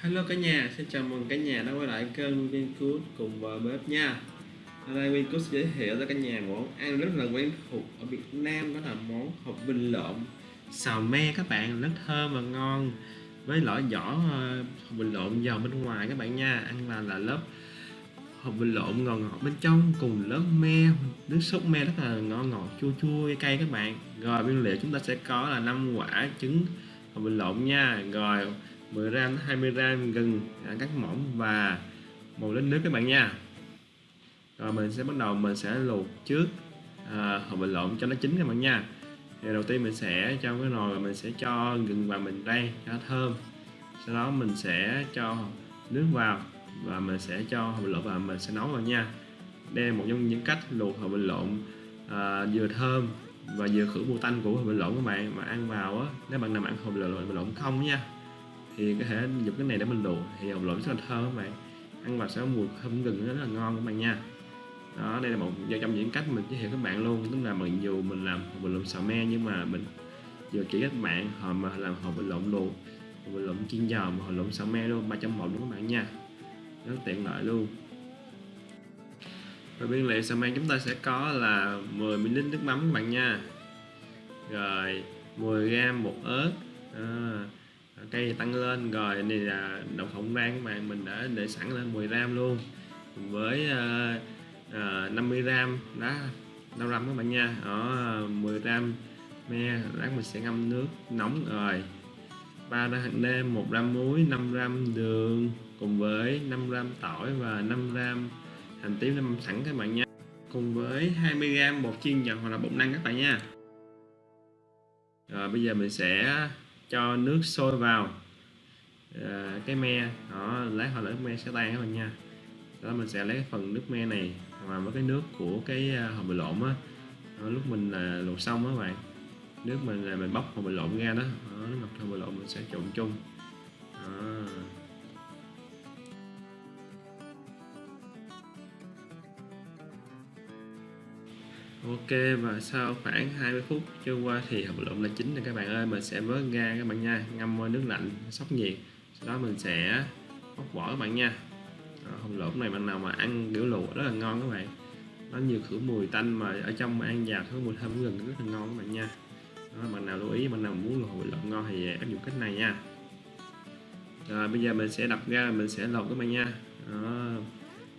Hello cả nhà, xin chào mừng cả nhà đã quay lại kênh Vincook cùng vào bếp nha. Ở đây Vincook sẽ giới thiệu cho cả nhà món ăn rất là quen thuộc ở Việt Nam đó là món hộp vinh lộn. Xào me các bạn, rất thơm và ngon. Với lõi vỏ ờ, hộp vinh lộn giòn bên ngoài các bạn nha ăn vào là lớp hộp vinh lộn ngọt ngọt bên trong cùng lớp me nước sốt me rất là ngon ngọt chua chua cay các bạn. Rồi nguyên liệu chúng ta sẽ có là 5 quả trứng hộp vinh lộn nha. Rồi 10 gram 20 gram gừng à, cắt mỏng và một lít nước các bạn nha. Rồi mình sẽ bắt đầu mình sẽ luộc trước à, hộp bình lộn cho nó chín các bạn nha. Thì đầu tiên mình sẽ trong cái nồi mình sẽ cho gừng vào mình đây cho nó thơm. Sau đó mình sẽ cho nước vào và mình sẽ cho hộp bình lộn vào mình sẽ nấu vào nha. Đây là một trong những cách luộc hộp bình lộn à, vừa thơm và vừa khử mùi tanh của hộp bình lộn các bạn. Mà ăn vào á nếu bạn nào ăn hộp bình lộn không nha thì có thể dùng cái này để mình luộc. Thì hột lộn rất là thơm các bạn. Ăn vào sẽ có mùi thơm gừng rất là ngon các bạn nha. Đó đây là một trong những cách mình giới thiệu các bạn luôn. Tức là mình dù mình làm hột lộn xào me nhưng mà mình vừa chỉ các bạn họ mà làm hột lộn luộc hột lộn chiên giò hột lộn xào me luôn ba trong một luôn các bạn nha? Rất tiện lợi luôn. Và nguyên liệu xào me chúng ta sẽ có là 10 ml nước mắm các bạn nha. Rồi 10 g bột ớt. À, cây tăng lên. Rồi này là đậu phộng rang các bạn mình đã để sẵn lên 10 gram luôn. Với uh, uh, 50 gram đá đau răm các bạn nha. Ở 10 gram me lát mình sẽ ngâm nước nóng. Rồi 3 ra hạt nêm 1 gram muối 5 gram đường cùng với 5 gram tỏi và 5 gram hành tím ngâm sẵn các bạn nha. Cùng với 20 gram bột chiên giòn hoặc là bột năng các bạn nha. Rồi bây giờ mình sẽ cho nước sôi vào. À, cái me đó lát hồi là nước me sẽ tan các bạn nha. Đó mình sẽ lấy phần nước me này hòa với cái nước của cái à, hộp bì lộn á. Lúc mình là luộc xong á bạn nước mình là mình bóc hộp bì lộn ra đó, đó nước hộp bì lộn mình sẽ trộn chung. Đó. Ok và sau khoảng 20 phút trôi qua thì hộp lộn là chín rồi các bạn ơi. Mình sẽ vớt ra các bạn nha ngâm qua nước lạnh sóc nhiệt. Sau đó mình sẽ bóc vỏ các bạn nha. Hộp lộn này bạn nào mà ăn kiểu luộc rất là ngon các bạn. Nó nhiều khử mùi tanh mà ở trong mà ăn vào thứ mùi thơm gừng rất là ngon các bạn nha. Đó, bạn nào lưu ý bạn nào muốn luộc hộp lộn ngon thì áp dụng cách này nha. Rồi bây giờ mình sẽ đập ra mình sẽ lột các bạn nha. Đó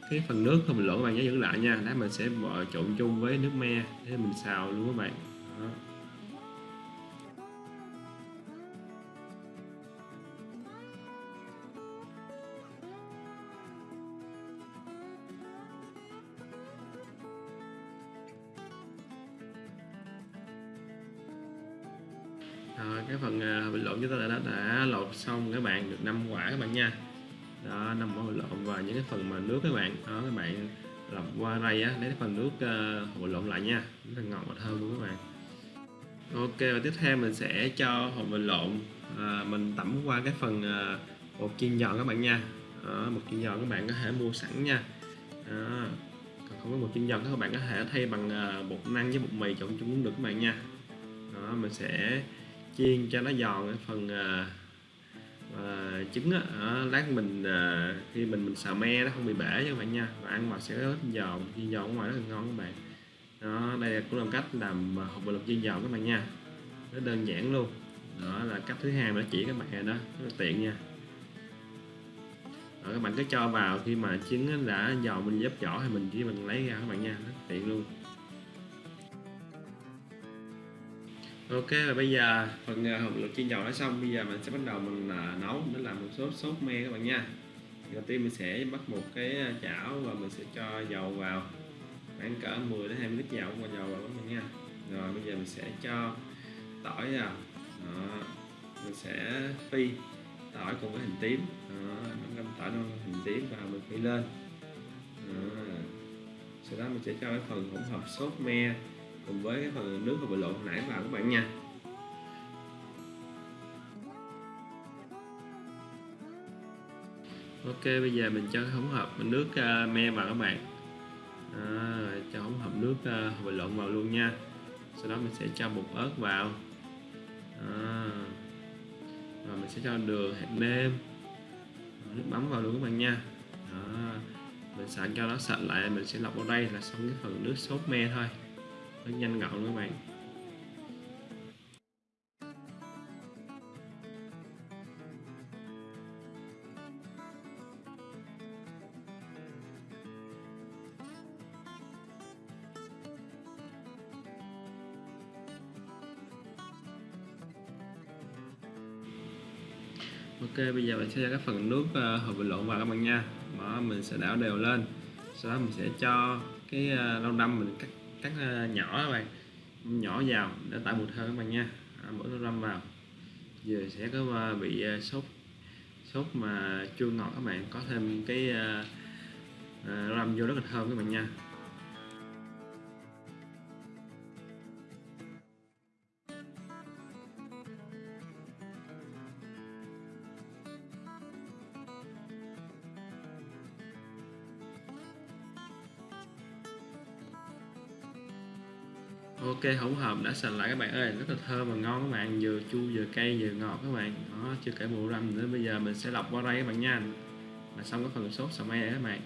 cái phần nước không mình lộn các bạn nhớ giữ lại nha. Lát mình sẽ bỏ trộn chung với nước me để mình xào luôn các bạn. Đó. Rồi, cái phần uh, bình luận chúng ta đã, đã lột xong các bạn được 5 quả các bạn nha đó nằm ở lộn và những cái phần mà nước các bạn. Đó các bạn lọc qua đây á lấy phần nước uh, hồ lộn lại nha. Rất là ngọt và thơm luôn các bạn. Ok và tiếp theo mình sẽ cho hộp mình lộn à, mình tẩm qua cái phần ờ, bột chiên giòn các bạn nha. Đó, bột chiên giòn các bạn có thể mua sẵn nha. Đó. còn không có bột chiên giòn các bạn có thể thay bằng ờ, bột năng với bột mì trộn chung cũng được các bạn nha. Đó mình sẽ chiên cho nó giòn cái phần uh, và trứng á lát mình à, khi mình mình xào me nó không bị bể cho các bạn nha. Và ăn vào sẽ rất giòn chiên giòn ngoài rất là ngon các bạn. Đó đây cũng là một cách làm ờ, hộp bột lọc chiên giòn các bạn nha. Rất đơn giản luôn. Đó là cách thứ hai mà nó chỉ các bạn đó rất là tiện nha. Đó, các bạn cứ cho vào khi mà trứng đã giòn mình dấp vỏ thì mình chỉ mình lấy ra các bạn nha. Rất tiện luôn. Ok và bây giờ phần ờ, uh, hộp luộc chiên dầu đã xong. Bây giờ mình sẽ bắt đầu mình ờ, nấu. Để làm một sốt sốt me các bạn nha. Đầu tiên mình sẽ bắt một cái ờ, chảo và mình sẽ cho dầu vào. Khoảng cỡ 10 đến 20 lít dầu qua dầu vào các bạn nha. Rồi bây giờ mình sẽ cho tỏi vào. Đó. mình sẽ phi tỏi cùng với hành tím. Đó. ngâm tỏi non hành tím vào mình phi lên. Đó. sau đó mình sẽ cho cái phần hỗn hợp sốt me cùng với cái phần nước vừa bị lộn nãy vào các bạn nha. Ok bây giờ mình cho hỗn hợp nước uh, me vào các bạn. À, cho hỗn hợp nước ờ, uh, hồi lộn vào luôn nha. Sau đó mình sẽ cho bột ớt vào. À, và mình sẽ cho đường hạt nêm. Nước mắm vào luôn các bạn nha. À, mình sẵn cho nó sạch lại mình sẽ lọc vào đây là xong cái phần nước sốt me thôi rất nhanh gọn các bạn. Ok bây giờ mình sẽ cho cái phần nước uh, hộp lộn vào các bạn nha. Đó mình sẽ đảo đều lên. Sau đó mình sẽ cho cái uh, đâm mình cắt cắt nhỏ các bạn. Nhỏ vào để tạo mùi thơm các bạn nha. À, bỏ nó râm vào. Giờ sẽ có à, bị à, sốt sốt mà chua ngọt các bạn. Có thêm cái uh, uh, vô rất là thơm các bạn nha. Ok hỗn hợp đã sành lại các bạn ơi. Rất là thơm và ngon các bạn. Vừa chua vừa cay vừa ngọt các bạn. Đó chưa kể bộ răm nữa. Bây giờ mình sẽ lọc qua đây các bạn nha. Là xong cái phần sốt xà me các bạn.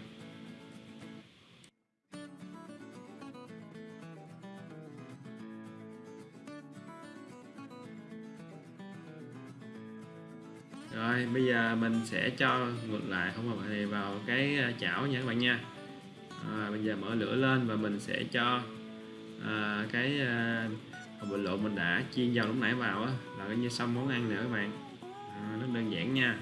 Rồi bây giờ mình sẽ cho ngược lại không hợp này vào cái à, chảo nha các bạn nha. À, bây giờ mở lửa lên và mình sẽ cho à, cái à, hột lộ mình đã chiên dầu lúc nãy vào á là coi như xong món ăn nè các bạn. À, rất đơn giản nha.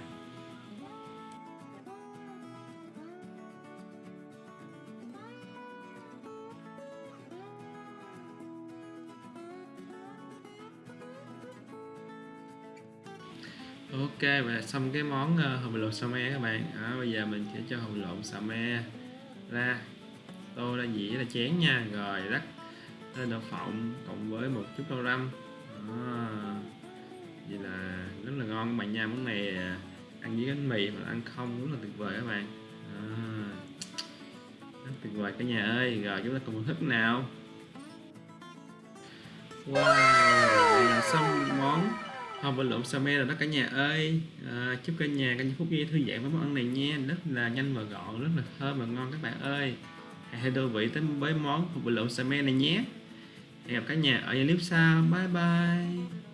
Ok và xong cái món uh, hồng lộn xà me các bạn. À, bây giờ mình sẽ cho hồng lộn xà me ra. Tô ra dĩa ra chén nha. Rồi rắc lên đậu phộng cộng với một chút rau răm. Đó. vậy là rất là ngon. Các bạn nha món này à, ăn với bánh mì mà ăn không rất là tuyệt vời các bạn. Đó. rất tuyệt vời cả nhà ơi. Rồi chúng ta cùng thức nào. Wow xong món không bình luận sao rồi đó cả nhà ơi. À, chúc cả nhà cả nhà phúc ghi thư giãn với món ăn này nha. Rất là nhanh và gọn rất là thơm và ngon các bạn ơi. Hãy đôi vị tới với món bình luận sao này nhé hẹn gặp cả nhà ở clip sau bye bye.